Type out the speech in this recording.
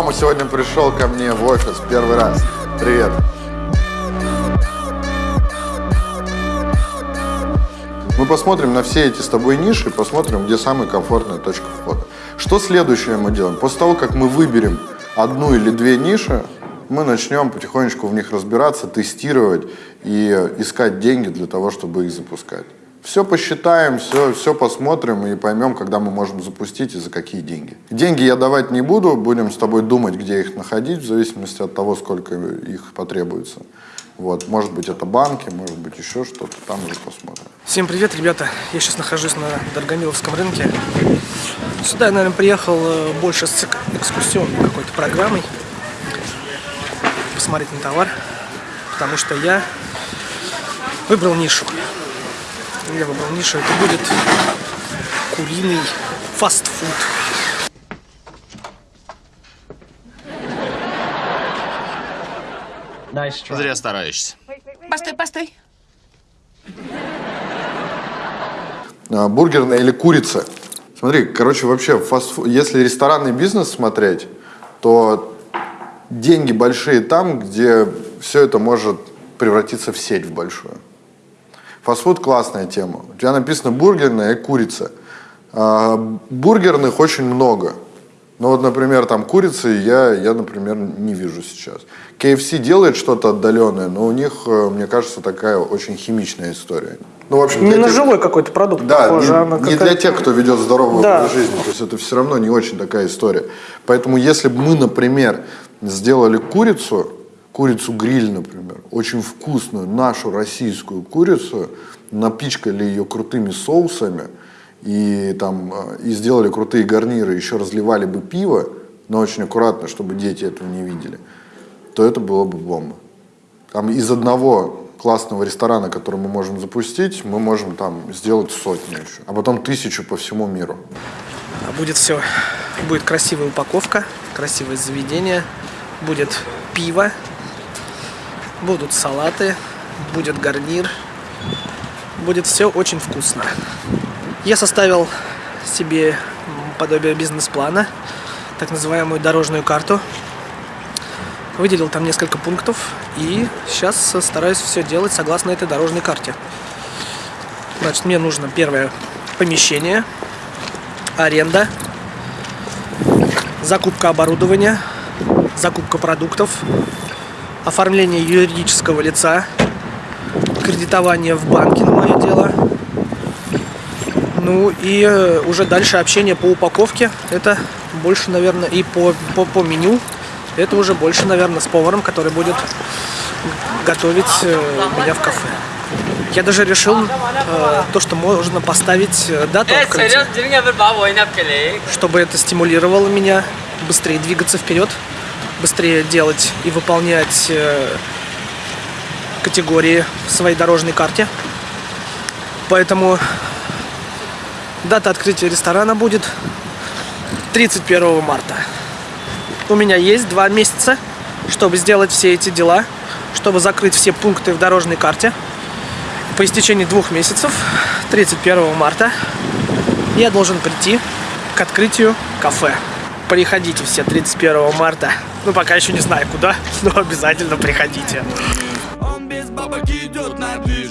Рома сегодня пришел ко мне в офис первый раз. Привет. Мы посмотрим на все эти с тобой ниши, посмотрим, где самая комфортная точка входа. Что следующее мы делаем? После того, как мы выберем одну или две ниши, мы начнем потихонечку в них разбираться, тестировать и искать деньги для того, чтобы их запускать. Все посчитаем, все, все посмотрим и поймем, когда мы можем запустить и за какие деньги. Деньги я давать не буду, будем с тобой думать, где их находить, в зависимости от того, сколько их потребуется. Вот, может быть, это банки, может быть, еще что-то, там уже посмотрим. Всем привет, ребята! Я сейчас нахожусь на Даргамиловском рынке. Сюда я, наверное, приехал э, больше с экскурсионной какой-то программой. Посмотреть на товар, потому что я выбрал нишу. Я выбрал нишу, это будет куриный фастфуд. Зря стараешься. Постой, постой. А, бургерная или курица. Смотри, короче, вообще, фастфуд, если ресторанный бизнес смотреть, то деньги большие там, где все это может превратиться в сеть в большую. Фастфуд классная тема. У тебя написано бургерная и курица. А, бургерных очень много. Ну вот, например, там курицы я, я, например, не вижу сейчас. KFC делает что-то отдаленное, но у них, э, мне кажется, такая очень химичная история. Ну, в общем, не на тех... живой какой-то продукт, да, похоже, не, а не для тех, кто ведет здоровую да. жизнь. То есть это все равно не очень такая история. Поэтому если бы мы, например, сделали курицу, курицу гриль, например, очень вкусную, нашу российскую курицу, напичкали ее крутыми соусами и, там, э, и сделали крутые гарниры, еще разливали бы пиво, но очень аккуратно, чтобы дети этого не видели, то это было бы бомба. Там из одного классного ресторана, который мы можем запустить, мы можем там сделать сотню еще, а потом тысячу по всему миру. Будет все, будет красивая упаковка, красивое заведение, будет пиво, будут салаты, будет гарнир, будет все очень вкусно. Я составил себе подобие бизнес-плана, так называемую дорожную карту. Выделил там несколько пунктов и сейчас стараюсь все делать согласно этой дорожной карте. Значит, мне нужно первое помещение, аренда, закупка оборудования, закупка продуктов, оформление юридического лица, кредитование в банке на мое дело. Ну и э, уже дальше общение по упаковке. Это больше, наверное, и по, по, по меню. Это уже больше, наверное, с поваром, который будет готовить э, меня в кафе. Я даже решил э, то, что можно поставить э, дату открытия, чтобы это стимулировало меня быстрее двигаться вперед быстрее делать и выполнять э, категории в своей дорожной карте. Поэтому дата открытия ресторана будет 31 марта. У меня есть два месяца, чтобы сделать все эти дела, чтобы закрыть все пункты в дорожной карте. По истечении двух месяцев, 31 марта, я должен прийти к открытию кафе. Приходите все 31 марта. Ну, пока еще не знаю куда, но обязательно приходите. Он без бабок идет на движ.